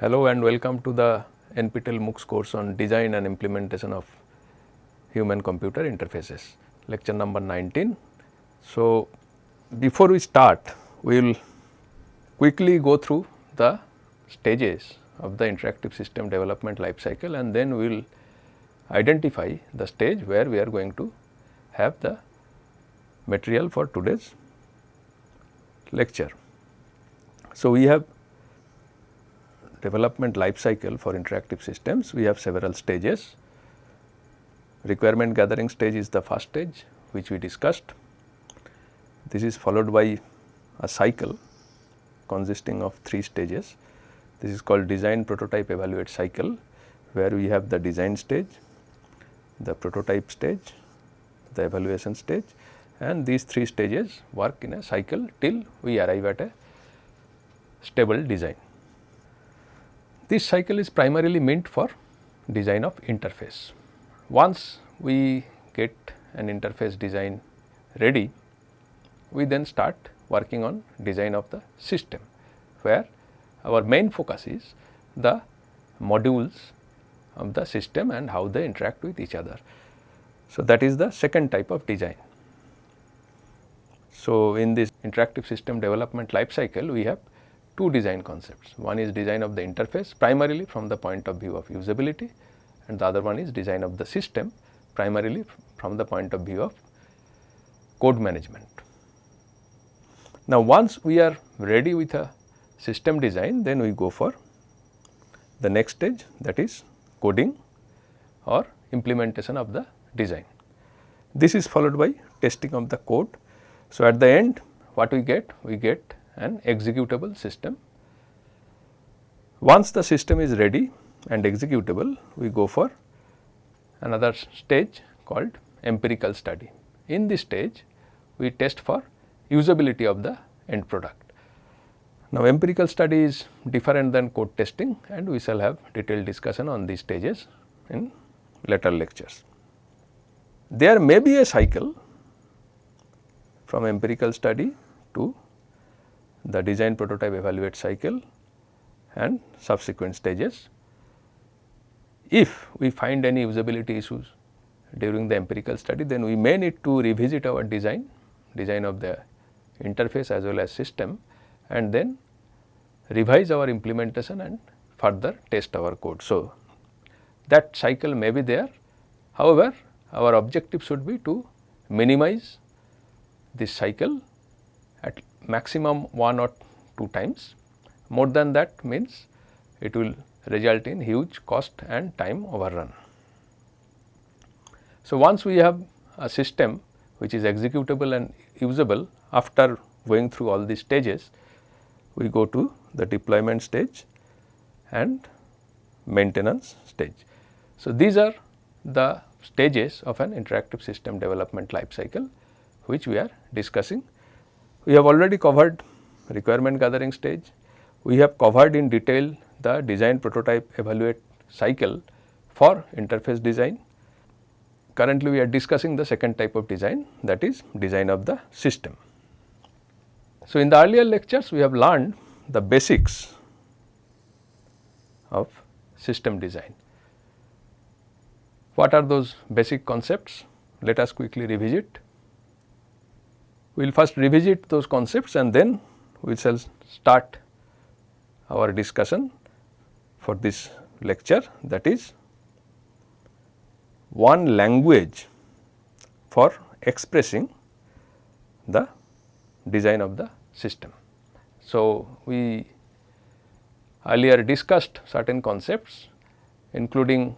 Hello and welcome to the NPTEL MOOCs course on design and implementation of human computer interfaces lecture number 19. So, before we start we will quickly go through the stages of the interactive system development life cycle and then we will identify the stage where we are going to have the material for today's lecture. So, we have development life cycle for interactive systems, we have several stages. Requirement gathering stage is the first stage which we discussed. This is followed by a cycle consisting of three stages. This is called design prototype evaluate cycle where we have the design stage, the prototype stage, the evaluation stage and these three stages work in a cycle till we arrive at a stable design. This cycle is primarily meant for design of interface. Once we get an interface design ready, we then start working on design of the system, where our main focus is the modules of the system and how they interact with each other. So, that is the second type of design. So, in this interactive system development life cycle, we have two design concepts. One is design of the interface primarily from the point of view of usability and the other one is design of the system primarily from the point of view of code management. Now, once we are ready with a system design, then we go for the next stage that is coding or implementation of the design. This is followed by testing of the code. So, at the end what we get? We get an executable system. Once the system is ready and executable, we go for another stage called empirical study. In this stage, we test for usability of the end product. Now, empirical study is different than code testing and we shall have detailed discussion on these stages in later lectures. There may be a cycle from empirical study to the design prototype evaluate cycle and subsequent stages. If we find any usability issues during the empirical study, then we may need to revisit our design, design of the interface as well as system and then revise our implementation and further test our code. So, that cycle may be there. However, our objective should be to minimize this cycle maximum 1 or 2 times. More than that means it will result in huge cost and time overrun. So, once we have a system which is executable and usable after going through all these stages, we go to the deployment stage and maintenance stage. So, these are the stages of an interactive system development life cycle which we are discussing we have already covered requirement gathering stage. We have covered in detail the design prototype evaluate cycle for interface design. Currently, we are discussing the second type of design that is design of the system. So, in the earlier lectures we have learned the basics of system design. What are those basic concepts? Let us quickly revisit. We will first revisit those concepts and then we shall start our discussion for this lecture that is one language for expressing the design of the system. So, we earlier discussed certain concepts including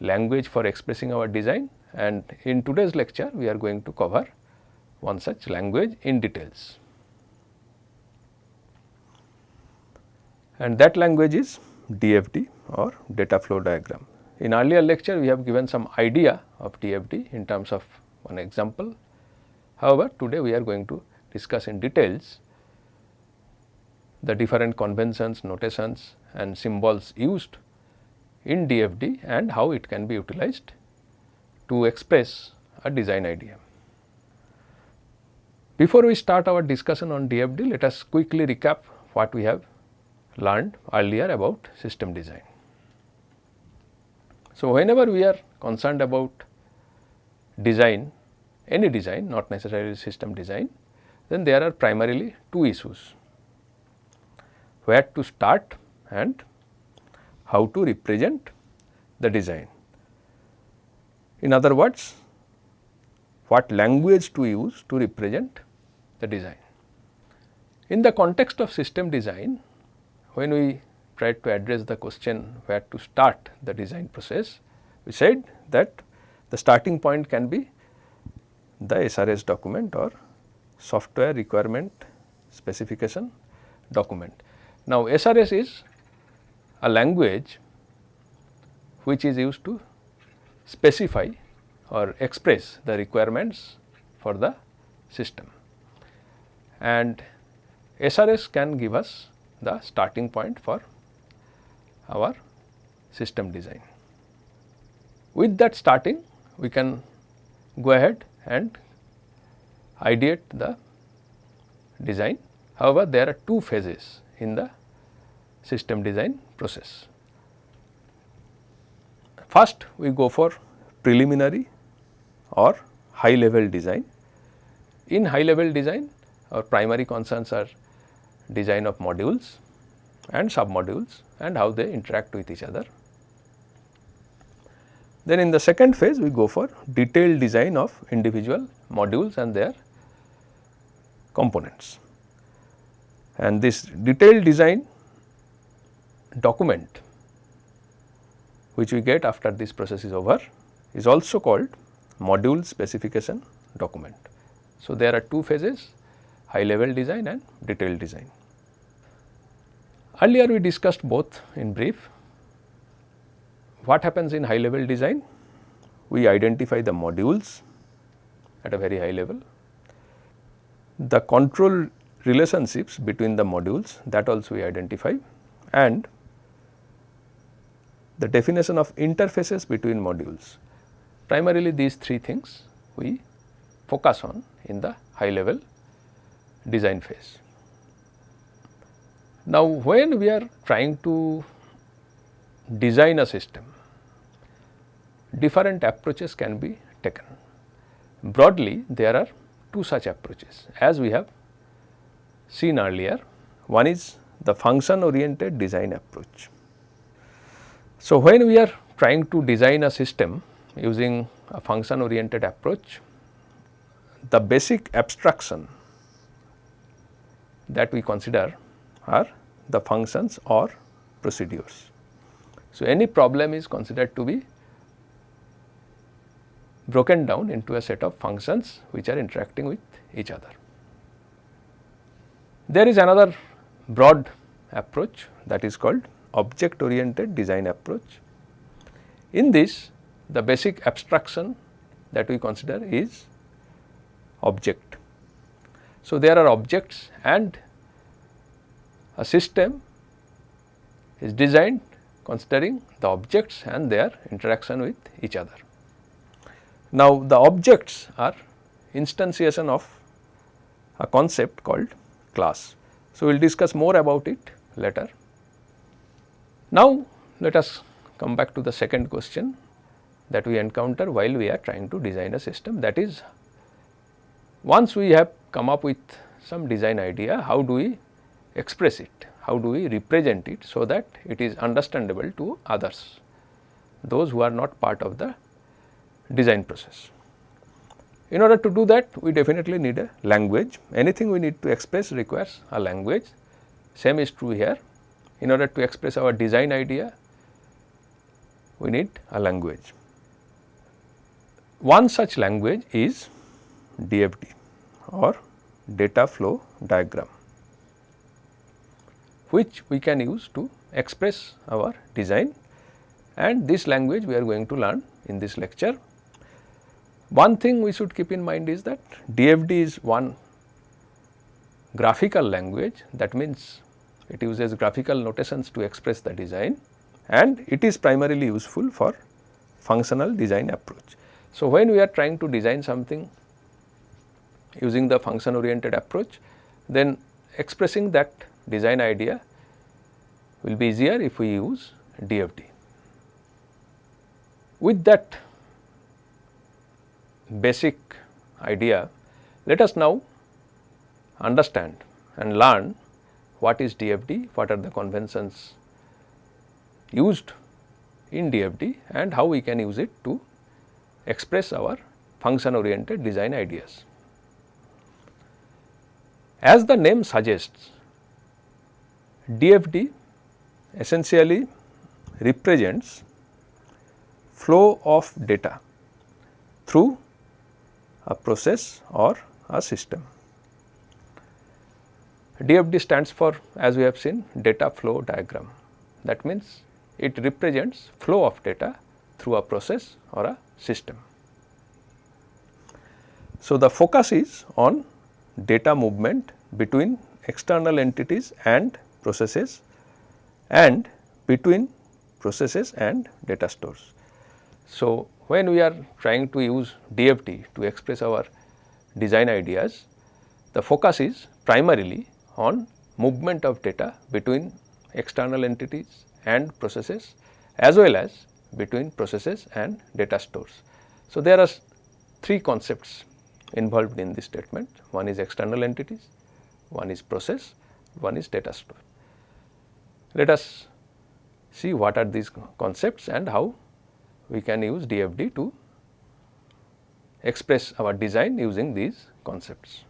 language for expressing our design and in today's lecture we are going to cover one such language in details. And that language is DFD or data flow diagram. In earlier lecture we have given some idea of DFD in terms of one example. However, today we are going to discuss in details the different conventions, notations and symbols used in DFD and how it can be utilized to express a design idea. Before we start our discussion on DFD, let us quickly recap what we have learned earlier about system design. So, whenever we are concerned about design, any design not necessarily system design, then there are primarily two issues where to start and how to represent the design. In other words, what language to use to represent the design. In the context of system design, when we tried to address the question where to start the design process, we said that the starting point can be the SRS document or software requirement specification document. Now, SRS is a language which is used to specify or express the requirements for the system and SRS can give us the starting point for our system design. With that starting we can go ahead and ideate the design. However, there are two phases in the system design process. First we go for preliminary or high level design. In high level design our primary concerns are design of modules and sub modules and how they interact with each other. Then in the second phase we go for detailed design of individual modules and their components. And this detailed design document which we get after this process is over is also called module specification document. So, there are two phases high level design and detailed design. Earlier we discussed both in brief. What happens in high level design? We identify the modules at a very high level. The control relationships between the modules that also we identify and the definition of interfaces between modules. Primarily these three things we focus on in the high level design phase. Now, when we are trying to design a system, different approaches can be taken. Broadly, there are two such approaches as we have seen earlier. One is the function oriented design approach. So, when we are trying to design a system using a function oriented approach, the basic abstraction that we consider are the functions or procedures. So, any problem is considered to be broken down into a set of functions which are interacting with each other. There is another broad approach that is called object oriented design approach. In this the basic abstraction that we consider is object. So, there are objects and a system is designed considering the objects and their interaction with each other. Now, the objects are instantiation of a concept called class. So, we will discuss more about it later. Now, let us come back to the second question that we encounter while we are trying to design a system that is once we have come up with some design idea how do we express it, how do we represent it so that it is understandable to others, those who are not part of the design process. In order to do that we definitely need a language, anything we need to express requires a language, same is true here. In order to express our design idea, we need a language. One such language is DFD or data flow diagram which we can use to express our design and this language we are going to learn in this lecture. One thing we should keep in mind is that DFD is one graphical language that means it uses graphical notations to express the design and it is primarily useful for functional design approach. So, when we are trying to design something using the function oriented approach then expressing that design idea will be easier if we use DFD. With that basic idea, let us now understand and learn what is DFD, what are the conventions used in DFD and how we can use it to express our function oriented design ideas. As the name suggests, DFD essentially represents flow of data through a process or a system. DFD stands for as we have seen data flow diagram that means it represents flow of data through a process or a system. So, the focus is on data movement between external entities and processes and between processes and data stores. So, when we are trying to use DFD to express our design ideas, the focus is primarily on movement of data between external entities and processes as well as between processes and data stores. So, there are three concepts involved in this statement. One is external entities, one is process, one is data store. Let us see what are these concepts and how we can use DFD to express our design using these concepts.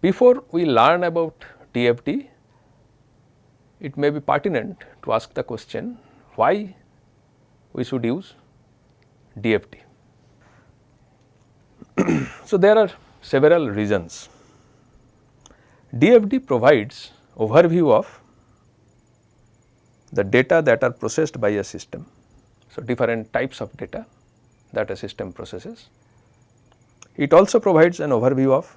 Before we learn about DFD, it may be pertinent to ask the question why we should use DFD. So, there are several reasons. DFD provides overview of the data that are processed by a system. So, different types of data that a system processes. It also provides an overview of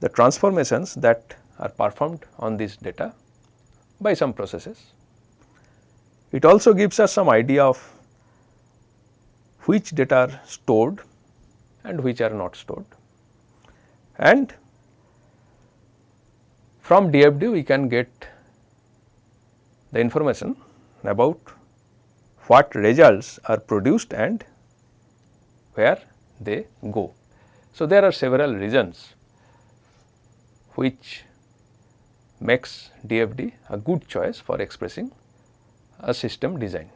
the transformations that are performed on this data by some processes. It also gives us some idea of which data are stored and which are not stored. And from DFD we can get the information about what results are produced and where they go. So, there are several reasons which makes DFD a good choice for expressing a system design.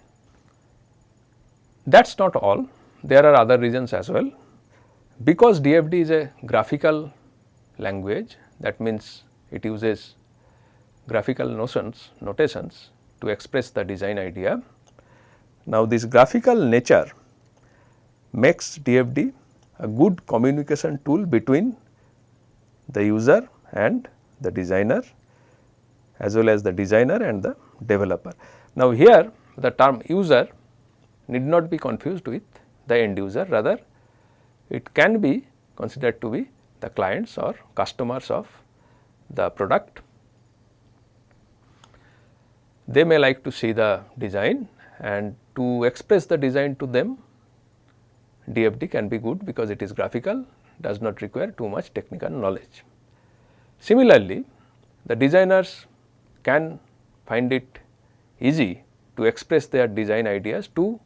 That is not all, there are other reasons as well. Because DFD is a graphical language that means it uses graphical notions, notations to express the design idea. Now, this graphical nature makes DFD a good communication tool between the user and the designer as well as the designer and the developer. Now, here the term user need not be confused with the end user rather it can be considered to be the clients or customers of the product. They may like to see the design and to express the design to them DFD can be good because it is graphical does not require too much technical knowledge. Similarly, the designers can find it easy to express their design ideas to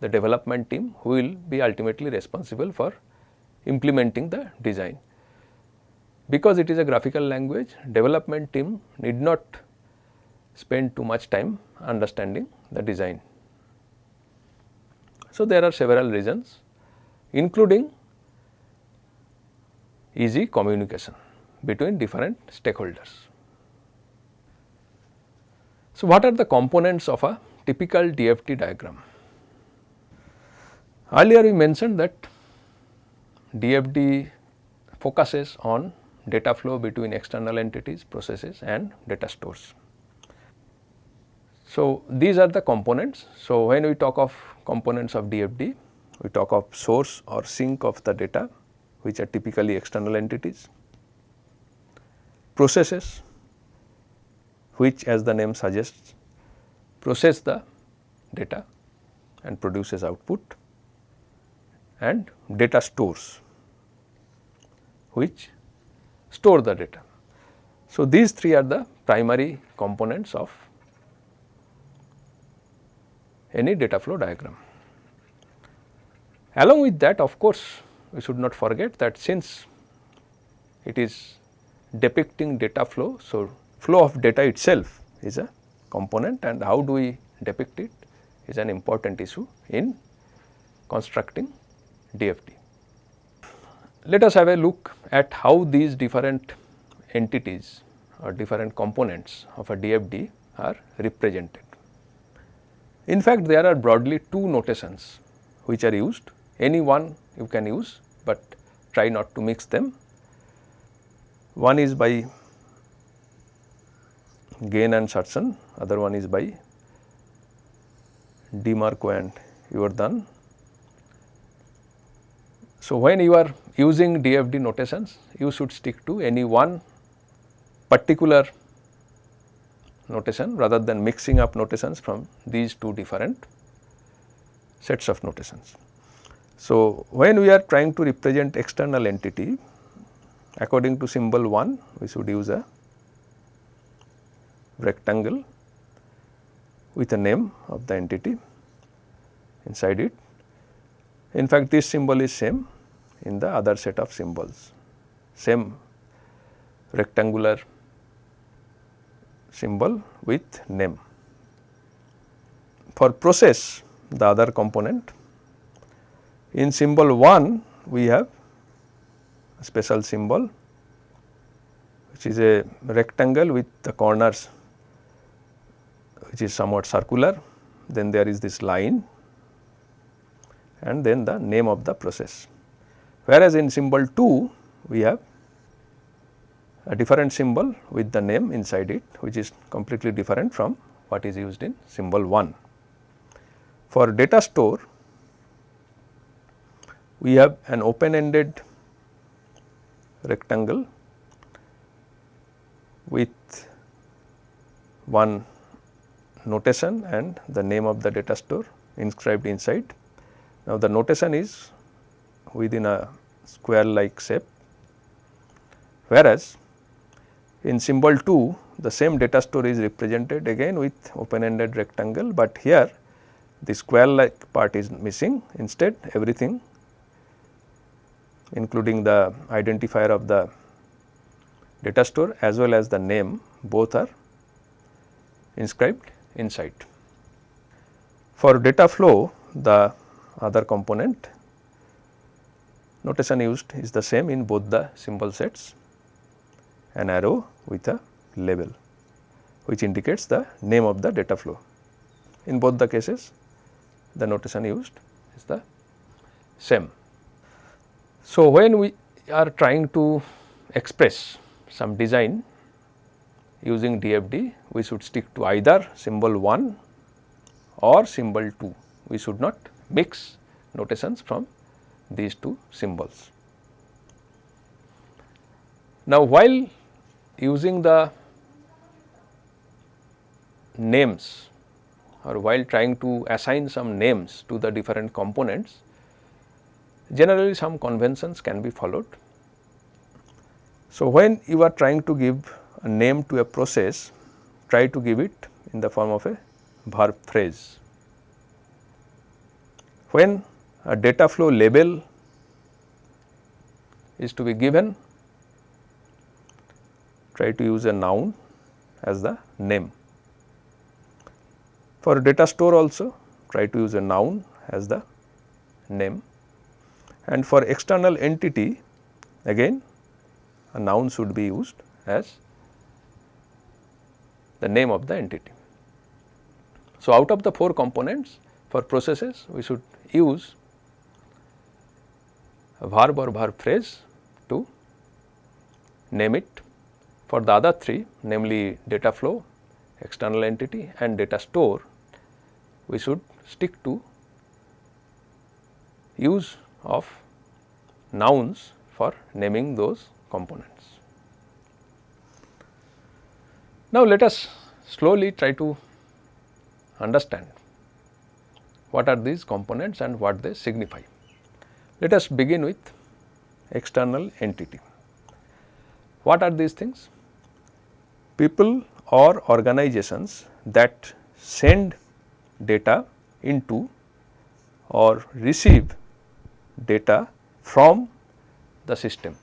the development team who will be ultimately responsible for implementing the design. Because it is a graphical language, development team need not spend too much time understanding the design. So, there are several reasons including easy communication between different stakeholders. So, what are the components of a typical DFD diagram? Earlier we mentioned that DFD focuses on data flow between external entities, processes and data stores. So, these are the components. So, when we talk of components of DFD, we talk of source or sink of the data which are typically external entities, processes which as the name suggests process the data and produces output and data stores which store the data. So, these three are the primary components of any data flow diagram. Along with that of course, we should not forget that since it is depicting data flow. So, flow of data itself is a component and how do we depict it is an important issue in constructing DFD. Let us have a look at how these different entities or different components of a DFD are represented. In fact, there are broadly two notations which are used, any one you can use, but try not to mix them. One is by Gane and Sarson, other one is by DeMarco and Yourdon. So, when you are using DFD notations, you should stick to any one particular notation rather than mixing up notations from these two different sets of notations. So, when we are trying to represent external entity according to symbol 1 we should use a rectangle with a name of the entity inside it. In fact, this symbol is same in the other set of symbols, same rectangular symbol with name. For process the other component in symbol 1 we have a special symbol which is a rectangle with the corners which is somewhat circular then there is this line and then the name of the process. Whereas, in symbol 2 we have a different symbol with the name inside it which is completely different from what is used in symbol 1. For data store we have an open ended rectangle with one notation and the name of the data store inscribed inside. Now, the notation is within a square like shape, whereas in symbol 2 the same data store is represented again with open ended rectangle, but here the square like part is missing instead everything including the identifier of the data store as well as the name both are inscribed inside. For data flow the other component notation used is the same in both the symbol sets an arrow with a label which indicates the name of the data flow. In both the cases the notation used is the same. So, when we are trying to express some design using DFD, we should stick to either symbol 1 or symbol 2. We should not mix notations from these two symbols. Now, while using the names or while trying to assign some names to the different components, generally some conventions can be followed. So, when you are trying to give a name to a process, try to give it in the form of a verb phrase. When a data flow label is to be given, try to use a noun as the name. For data store also try to use a noun as the name and for external entity again a noun should be used as the name of the entity. So, out of the 4 components for processes we should use verb or verb phrase to name it. For the other 3 namely data flow, external entity and data store we should stick to use of nouns for naming those components. Now, let us slowly try to understand what are these components and what they signify. Let us begin with external entity. What are these things? People or organizations that send data into or receive data from the system.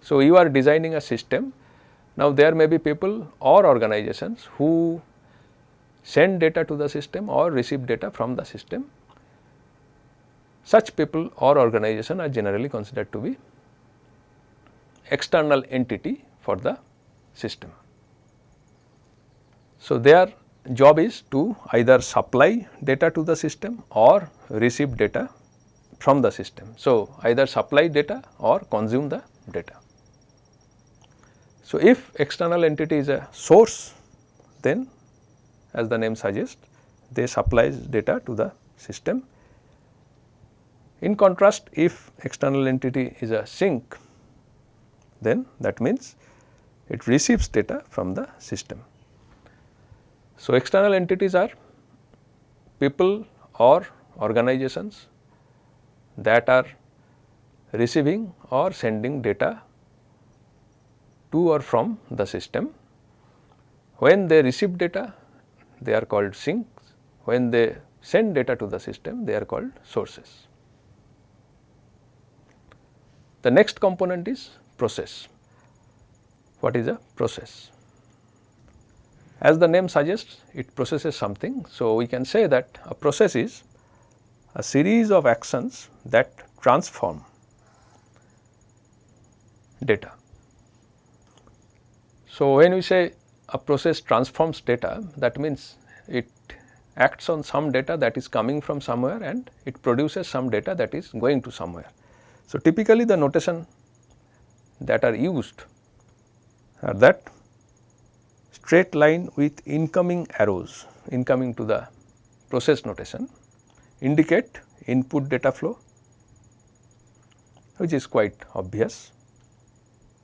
So, you are designing a system. Now, there may be people or organizations who send data to the system or receive data from the system. Such people or organization are generally considered to be external entity for the system. So, their job is to either supply data to the system or receive data from the system. So, either supply data or consume the data. So, if external entity is a source then as the name suggests they supplies data to the system. In contrast if external entity is a sink then that means it receives data from the system. So, external entities are people or organizations that are receiving or sending data to or from the system. When they receive data, they are called sinks. When they send data to the system, they are called sources. The next component is process. What is a process? As the name suggests, it processes something. So, we can say that a process is a series of actions that transform data. So, when we say a process transforms data, that means it acts on some data that is coming from somewhere and it produces some data that is going to somewhere. So, typically the notation that are used are that straight line with incoming arrows incoming to the process notation indicate input data flow which is quite obvious.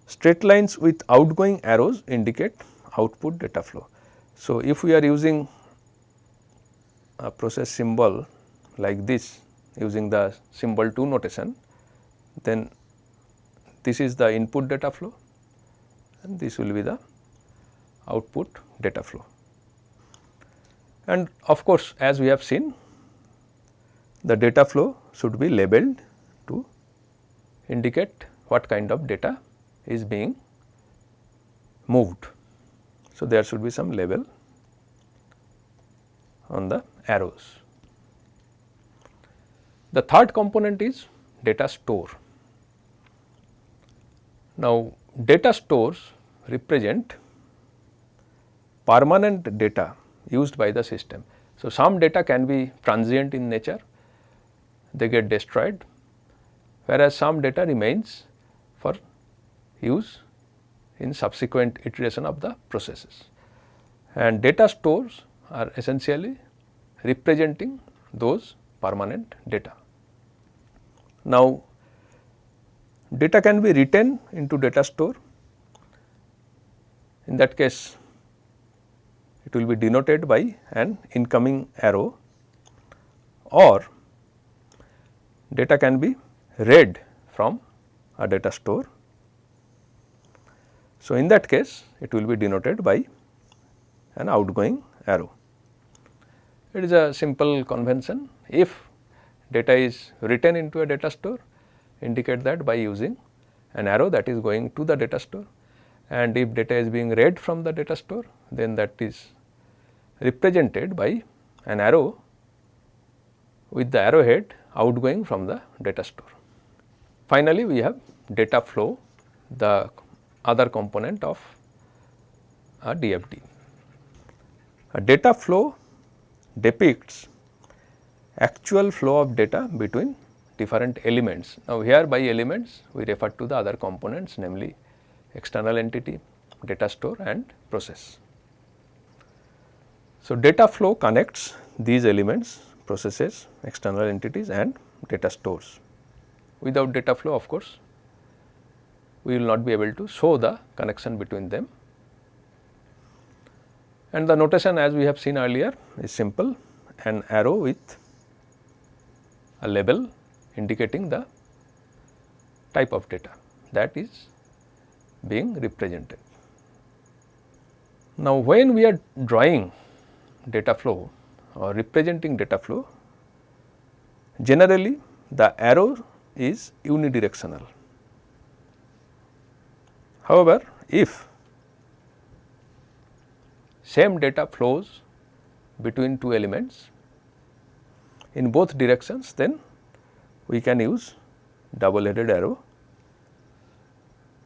Straight lines with outgoing arrows indicate output data flow. So, if we are using a process symbol like this using the symbol 2 notation, then this is the input data flow and this will be the output data flow. And of course, as we have seen the data flow should be labeled to indicate what kind of data is being moved. So, there should be some label on the arrows. The third component is data store. Now, data stores represent permanent data used by the system. So, some data can be transient in nature, they get destroyed, whereas some data remains for use in subsequent iteration of the processes. And data stores are essentially representing those permanent data. Now, data can be written into data store. In that case, it will be denoted by an incoming arrow or data can be read from a data store. So, in that case it will be denoted by an outgoing arrow. It is a simple convention if data is written into a data store indicate that by using an arrow that is going to the data store and if data is being read from the data store then that is represented by an arrow with the arrowhead outgoing from the data store. Finally, we have data flow the other component of a DFD. A data flow depicts actual flow of data between different elements. Now, here by elements we refer to the other components namely external entity, data store and process. So, data flow connects these elements processes, external entities and data stores. Without data flow of course, we will not be able to show the connection between them. And the notation as we have seen earlier is simple an arrow with a label indicating the type of data that is being represented. Now, when we are drawing data flow or representing data flow, generally the arrow is unidirectional. However, if same data flows between two elements in both directions, then we can use double headed arrow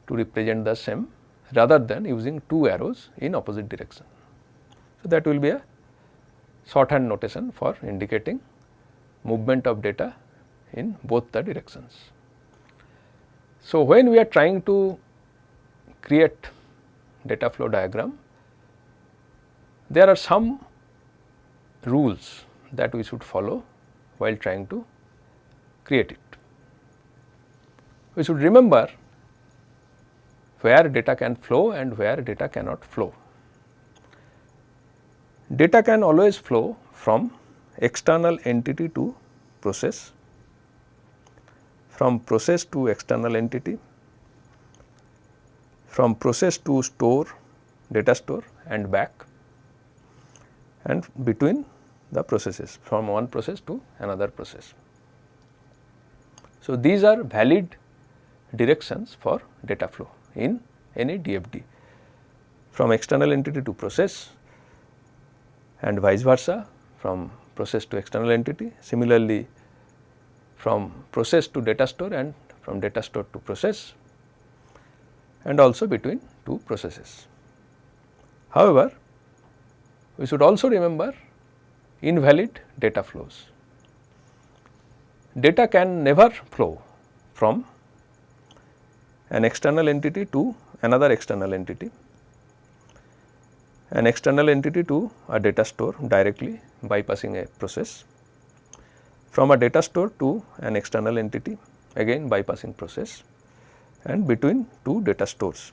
to represent the same rather than using two arrows in opposite direction. So, that will be a shorthand notation for indicating movement of data in both the directions. So, when we are trying to create data flow diagram, there are some rules that we should follow while trying to create it. We should remember where data can flow and where data cannot flow. Data can always flow from external entity to process, from process to external entity, from process to store, data store and back and between the processes from one process to another process. So, these are valid directions for data flow in any DFD from external entity to process and vice versa from process to external entity. Similarly, from process to data store and from data store to process and also between two processes. However, we should also remember invalid data flows. Data can never flow from an external entity to another external entity, an external entity to a data store directly bypassing a process, from a data store to an external entity again bypassing process. And between two data stores.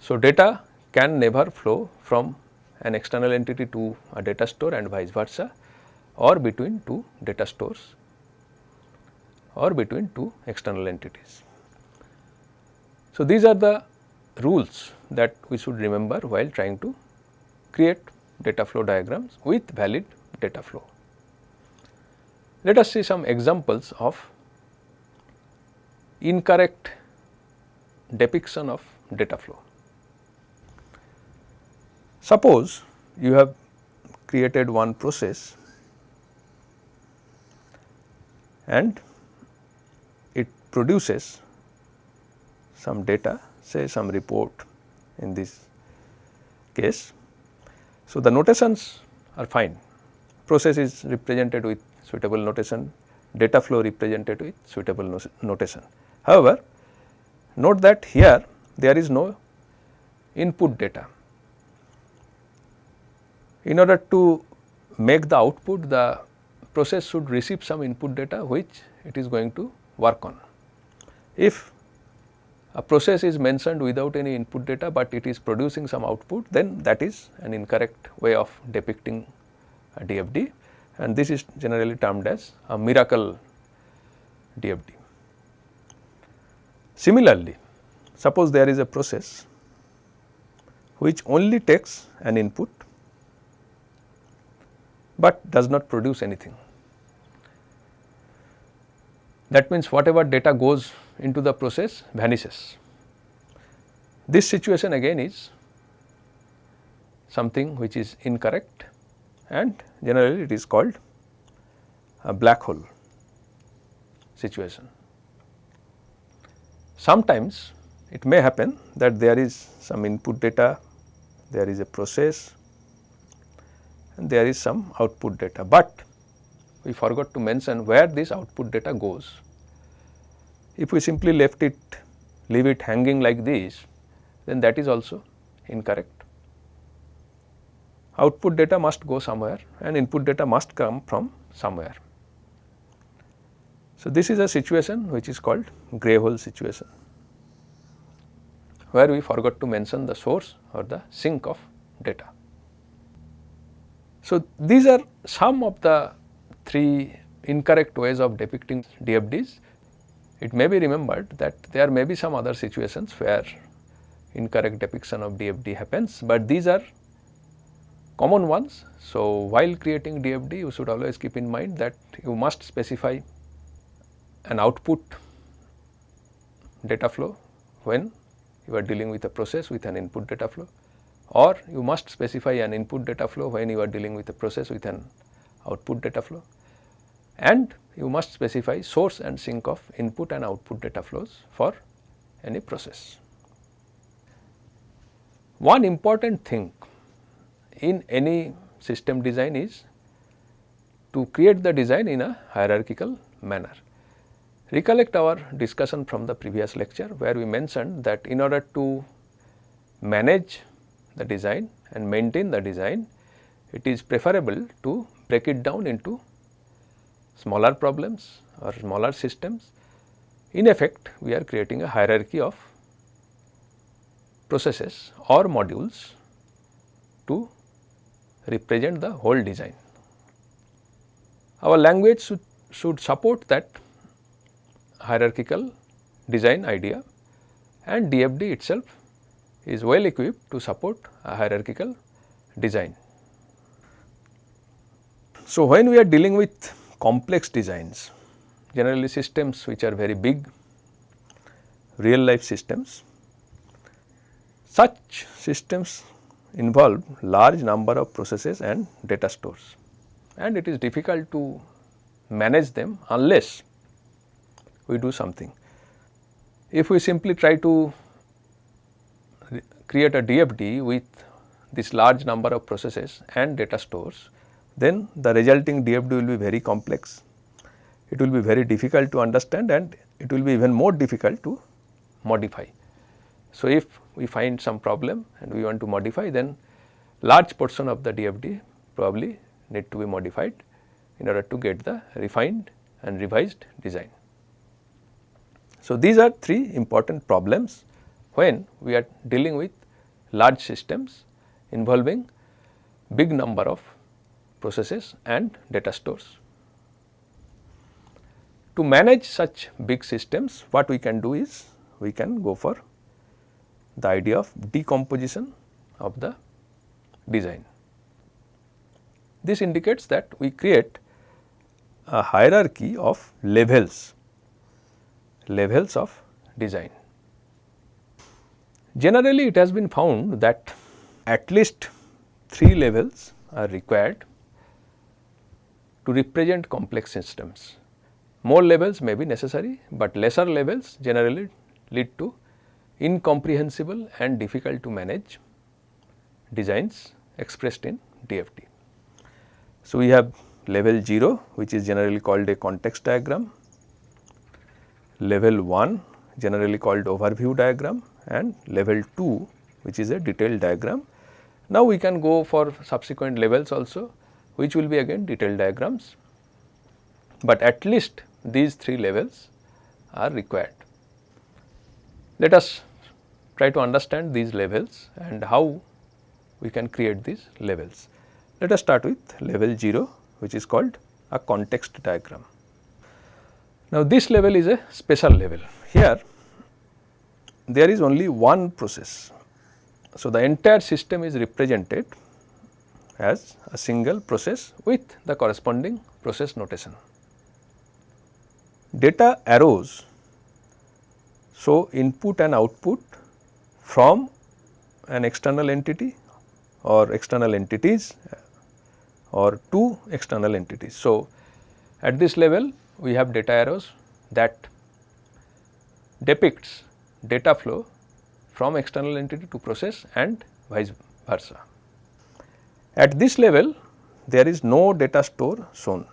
So, data can never flow from an external entity to a data store and vice versa or between two data stores or between two external entities. So, these are the rules that we should remember while trying to create data flow diagrams with valid data flow. Let us see some examples of incorrect depiction of data flow. Suppose you have created one process and it produces some data say some report in this case. So, the notations are fine process is represented with suitable notation data flow represented with suitable notation. However, note that here there is no input data. In order to make the output the process should receive some input data which it is going to work on. If a process is mentioned without any input data, but it is producing some output then that is an incorrect way of depicting a DFD and this is generally termed as a miracle DFD. Similarly, suppose there is a process which only takes an input, but does not produce anything. That means, whatever data goes into the process vanishes. This situation again is something which is incorrect and generally it is called a black hole situation. Sometimes it may happen that there is some input data, there is a process and there is some output data, but we forgot to mention where this output data goes. If we simply left it, leave it hanging like this, then that is also incorrect. Output data must go somewhere and input data must come from somewhere. So, this is a situation which is called grey hole situation, where we forgot to mention the source or the sink of data. So, these are some of the three incorrect ways of depicting DFDs. It may be remembered that there may be some other situations where incorrect depiction of DFD happens, but these are common ones. So, while creating DFD you should always keep in mind that you must specify an output data flow when you are dealing with a process with an input data flow or you must specify an input data flow when you are dealing with a process with an output data flow and you must specify source and sink of input and output data flows for any process. One important thing in any system design is to create the design in a hierarchical manner. Recollect our discussion from the previous lecture where we mentioned that in order to manage the design and maintain the design, it is preferable to break it down into smaller problems or smaller systems. In effect, we are creating a hierarchy of processes or modules to represent the whole design. Our language should, should support that hierarchical design idea and DFD itself is well equipped to support a hierarchical design. So, when we are dealing with complex designs, generally systems which are very big, real life systems, such systems involve large number of processes and data stores and it is difficult to manage them unless we do something. If we simply try to create a DFD with this large number of processes and data stores, then the resulting DFD will be very complex. It will be very difficult to understand and it will be even more difficult to modify. So, if we find some problem and we want to modify then large portion of the DFD probably need to be modified in order to get the refined and revised design. So, these are three important problems when we are dealing with large systems involving big number of processes and data stores. To manage such big systems what we can do is we can go for the idea of decomposition of the design. This indicates that we create a hierarchy of levels, levels of design. Generally it has been found that at least 3 levels are required to represent complex systems. More levels may be necessary, but lesser levels generally lead to incomprehensible and difficult to manage designs expressed in DFD. So, we have level 0 which is generally called a context diagram, level 1 generally called overview diagram and level 2 which is a detailed diagram. Now, we can go for subsequent levels also which will be again detailed diagrams, but at least these 3 levels are required. Let us try to understand these levels and how we can create these levels. Let us start with level 0 which is called a context diagram. Now, this level is a special level. Here there is only one process. So, the entire system is represented as a single process with the corresponding process notation. Data arrows show input and output from an external entity or external entities or two external entities. So, at this level we have data arrows that depicts data flow from external entity to process and vice versa. At this level there is no data store shown.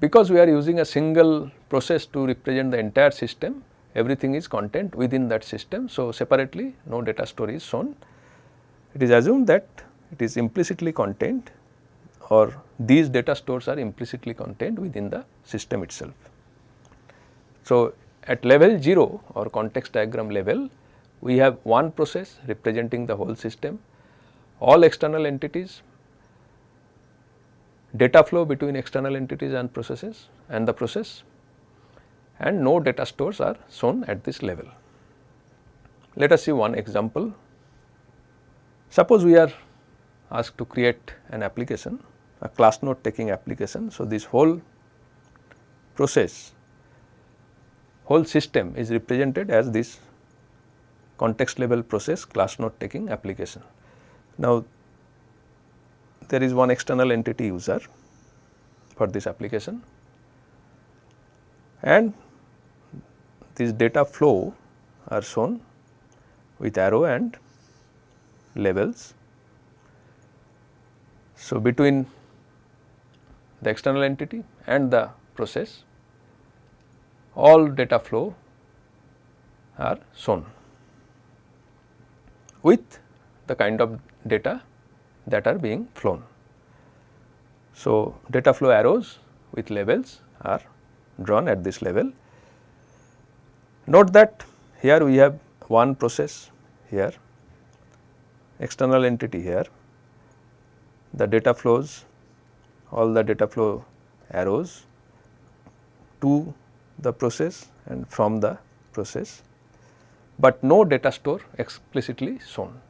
Because we are using a single process to represent the entire system, everything is content within that system. So, separately no data store is shown. It is assumed that it is implicitly contained or these data stores are implicitly contained within the system itself. So, at level 0 or context diagram level, we have one process representing the whole system, all external entities, data flow between external entities and processes and the process and no data stores are shown at this level. let us see one example. Suppose we are asked to create an application, a class note taking application. So, this whole process, whole system is represented as this context level process class note taking application. Now, there is one external entity user for this application and this data flow are shown with arrow and labels. So, between the external entity and the process all data flow are shown with the kind of data that are being flown. So, data flow arrows with labels are drawn at this level. Note that here we have one process here, external entity here, the data flows, all the data flow arrows to the process and from the process, but no data store explicitly shown.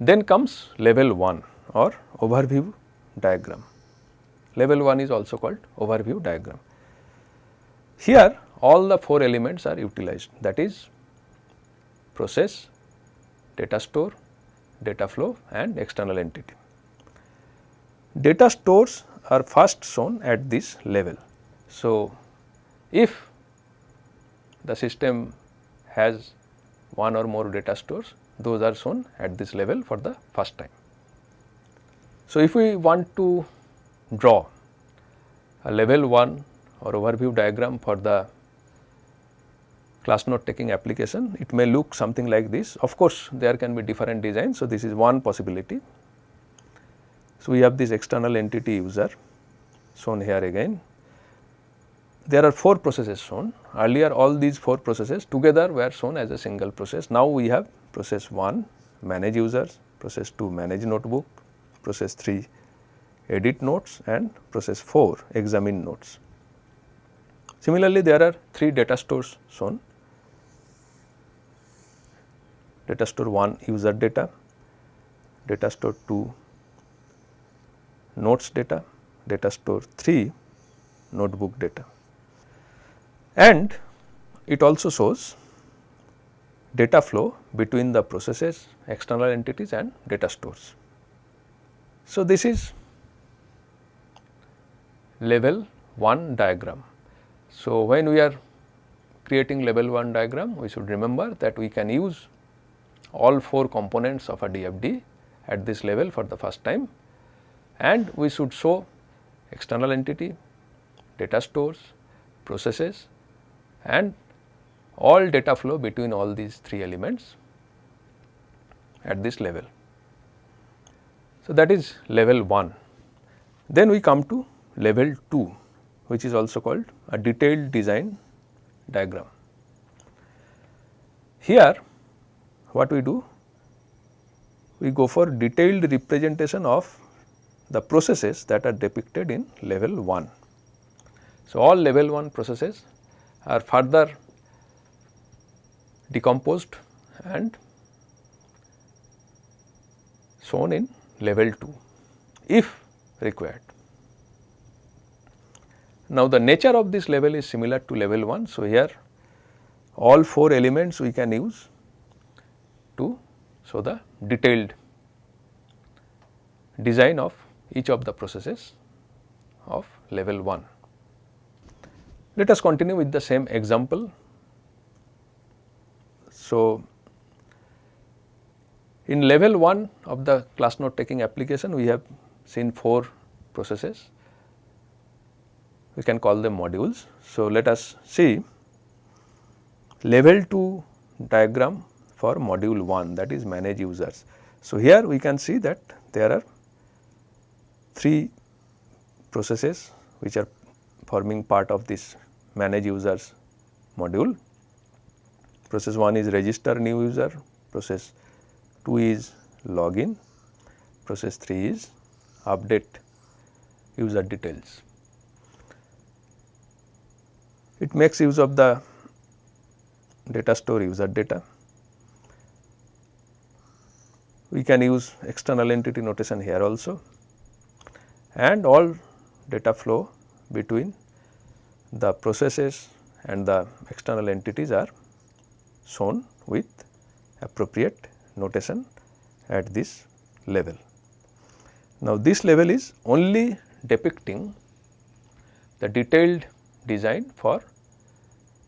Then comes level 1 or overview diagram. Level 1 is also called overview diagram. Here all the 4 elements are utilized that is process, data store, data flow and external entity. Data stores are first shown at this level. So, if the system has one or more data stores those are shown at this level for the first time. So, if we want to draw a level 1 or overview diagram for the class note taking application, it may look something like this. Of course, there can be different designs. So, this is one possibility. So, we have this external entity user shown here again. There are 4 processes shown. Earlier all these 4 processes together were shown as a single process. Now, we have process 1 manage users, process 2 manage notebook, process 3 edit notes and process 4 examine notes. Similarly, there are 3 data stores shown. Data store 1 user data, data store 2 notes data, data store 3 notebook data. And it also shows data flow between the processes, external entities and data stores. So, this is level 1 diagram. So, when we are creating level 1 diagram, we should remember that we can use all 4 components of a DFD at this level for the first time and we should show external entity, data stores, processes and all data flow between all these 3 elements at this level. So, that is level 1. Then we come to level 2 which is also called a detailed design diagram. Here what we do? We go for detailed representation of the processes that are depicted in level 1. So, all level 1 processes are further decomposed and shown in level 2 if required. Now, the nature of this level is similar to level 1. So, here all 4 elements we can use to show the detailed design of each of the processes of level 1. Let us continue with the same example so, in level 1 of the class note taking application we have seen 4 processes we can call them modules. So, let us see level 2 diagram for module 1 that is manage users. So, here we can see that there are 3 processes which are forming part of this manage users module process 1 is register new user, process 2 is login, process 3 is update user details. It makes use of the data store user data. We can use external entity notation here also and all data flow between the processes and the external entities are shown with appropriate notation at this level. Now, this level is only depicting the detailed design for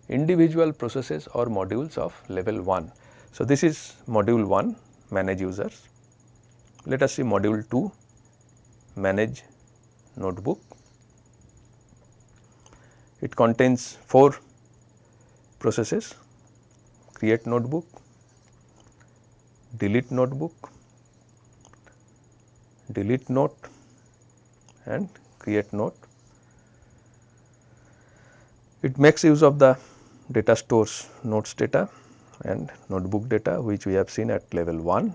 individual processes or modules of level 1. So, this is module 1 manage users. Let us see module 2 manage notebook. It contains 4 processes create notebook, delete notebook, delete note and create note. It makes use of the data stores notes data and notebook data which we have seen at level 1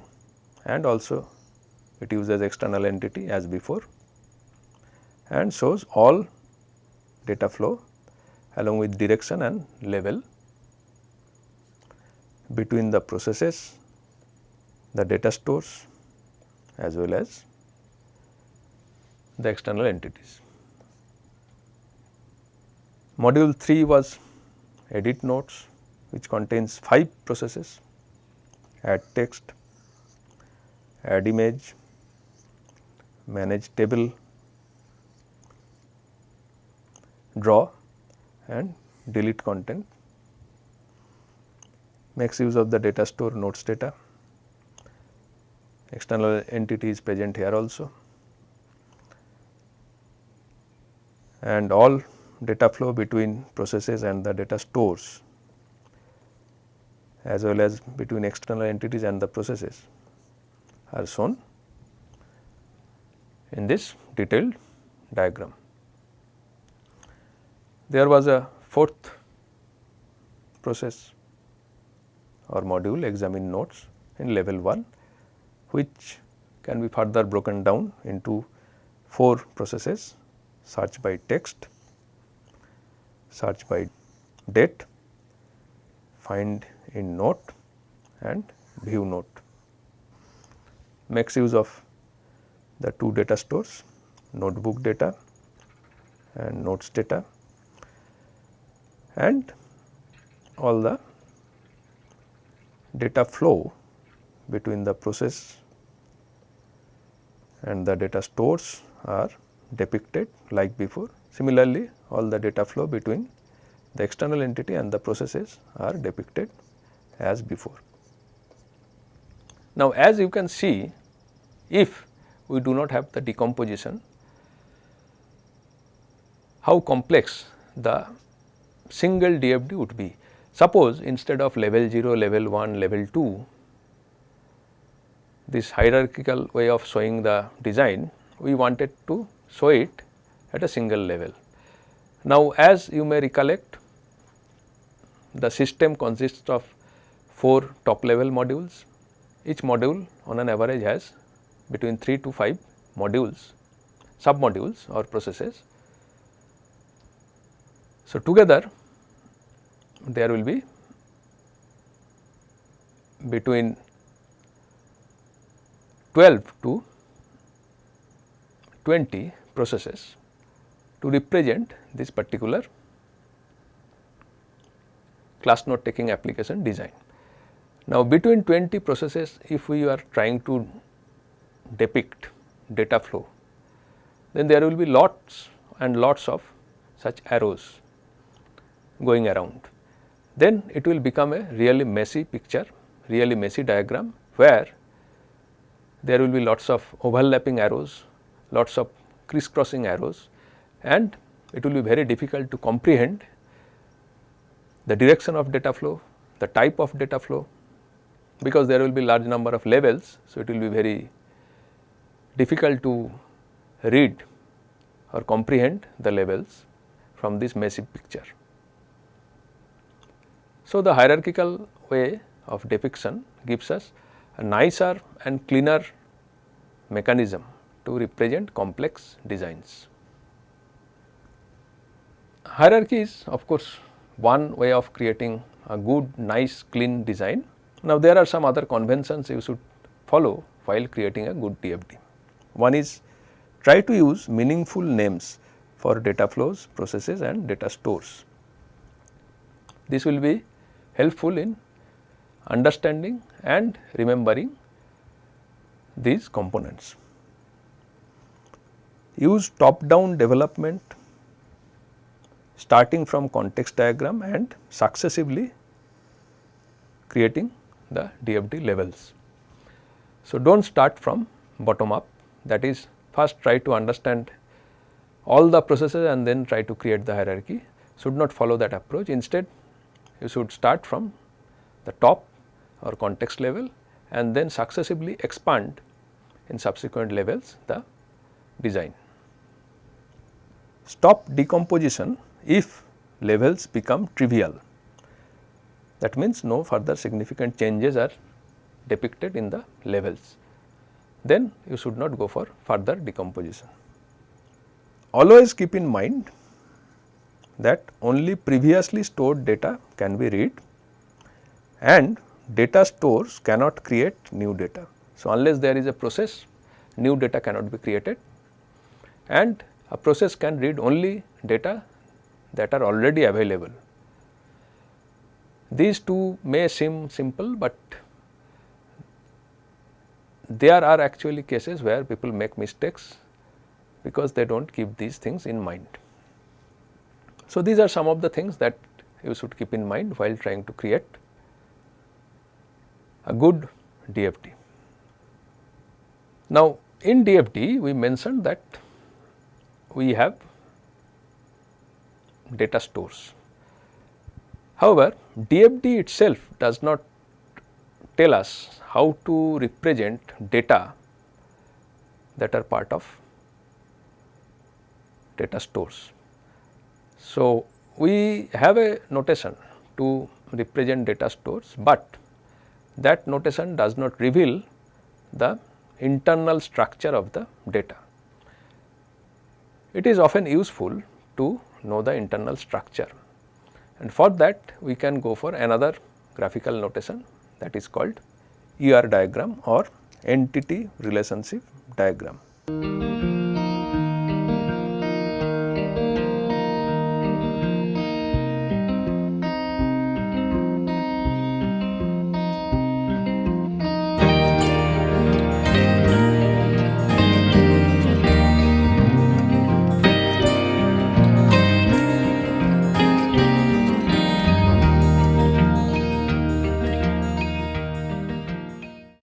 and also it uses external entity as before and shows all data flow along with direction and level between the processes, the data stores as well as the external entities. Module 3 was edit notes which contains 5 processes add text, add image, manage table, draw and delete content makes use of the data store notes data. External entity is present here also and all data flow between processes and the data stores as well as between external entities and the processes are shown in this detailed diagram. There was a fourth process or module examine notes in level 1 which can be further broken down into 4 processes search by text, search by date, find in note and view note. Makes use of the two data stores notebook data and notes data and all the data flow between the process and the data stores are depicted like before. Similarly, all the data flow between the external entity and the processes are depicted as before. Now, as you can see if we do not have the decomposition, how complex the single DFD would be. Suppose instead of level 0, level 1, level 2, this hierarchical way of showing the design, we wanted to show it at a single level. Now, as you may recollect, the system consists of 4 top level modules. Each module on an average has between 3 to 5 modules, sub modules or processes. So, together there will be between 12 to 20 processes to represent this particular class note taking application design. Now, between 20 processes if we are trying to depict data flow, then there will be lots and lots of such arrows going around then it will become a really messy picture, really messy diagram where there will be lots of overlapping arrows, lots of crisscrossing arrows and it will be very difficult to comprehend the direction of data flow, the type of data flow because there will be large number of levels. So, it will be very difficult to read or comprehend the levels from this messy picture. So, the hierarchical way of depiction gives us a nicer and cleaner mechanism to represent complex designs. Hierarchy is of course one way of creating a good nice clean design. Now, there are some other conventions you should follow while creating a good DFD. One is try to use meaningful names for data flows, processes and data stores. This will be helpful in understanding and remembering these components. Use top down development starting from context diagram and successively creating the DFD levels. So, do not start from bottom up that is first try to understand all the processes and then try to create the hierarchy should not follow that approach instead you should start from the top or context level and then successively expand in subsequent levels the design. Stop decomposition if levels become trivial that means no further significant changes are depicted in the levels then you should not go for further decomposition. Always keep in mind that only previously stored data can be read and data stores cannot create new data. So, unless there is a process new data cannot be created and a process can read only data that are already available. These two may seem simple, but there are actually cases where people make mistakes because they do not keep these things in mind. So, these are some of the things that you should keep in mind while trying to create a good DFD. Now, in DFD we mentioned that we have data stores. However, DFD itself does not tell us how to represent data that are part of data stores. So, we have a notation to represent data stores, but that notation does not reveal the internal structure of the data. It is often useful to know the internal structure and for that we can go for another graphical notation that is called ER diagram or entity relationship diagram.